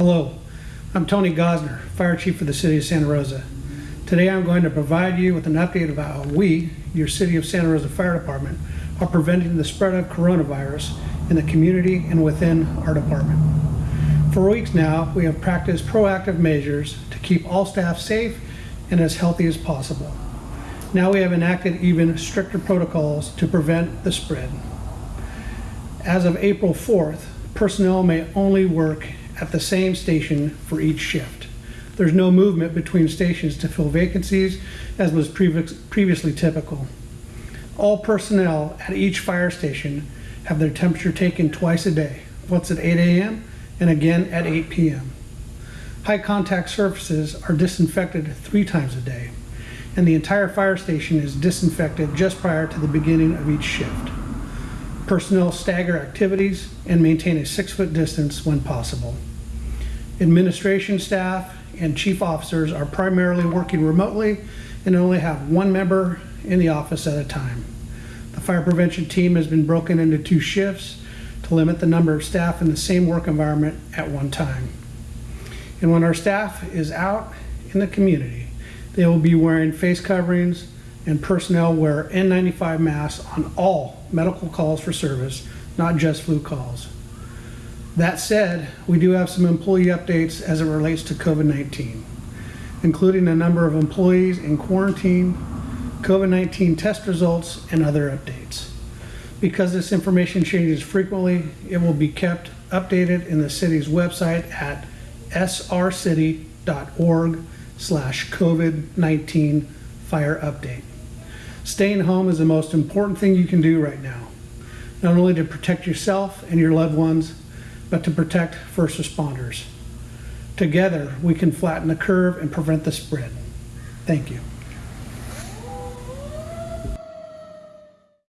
Hello, I'm Tony Gossner, Fire Chief for the City of Santa Rosa. Today I'm going to provide you with an update about how we, your City of Santa Rosa Fire Department, are preventing the spread of coronavirus in the community and within our department. For weeks now, we have practiced proactive measures to keep all staff safe and as healthy as possible. Now we have enacted even stricter protocols to prevent the spread. As of April 4th, personnel may only work at the same station for each shift. There's no movement between stations to fill vacancies as was previous- previously typical. All personnel at each fire station have their temperature taken twice a day, once at 8 a.m. and again at 8 p.m. High contact surfaces are disinfected three times a day, and the entire fire station is disinfected just prior to the beginning of each shift. Personnel stagger activities and maintain a six-foot distance when possible. Administration staff and chief officers are primarily working remotely and only have one member in the office at a time. The fire prevention team has been broken into two shifts to limit the number of staff in the same work environment at one time. And when our staff is out in the community, they will be wearing face coverings and personnel wear N95 masks on all medical calls for service, not just flu calls. That said, we do have some employee updates as it relates to COVID-19, including a number of employees in quarantine, COVID-19 test results, and other updates. Because this information changes frequently, it will be kept updated in the city's website at srcity.org slash COVID-19 fire update. Staying home is the most important thing you can do right now, not only to protect yourself and your loved ones, but to protect first responders. Together, we can flatten the curve and prevent the spread. Thank you.